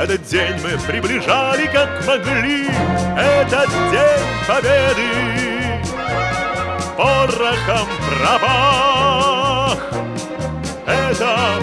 Этот день мы приближали как могли. Этот день победы. Порохом пропах. Это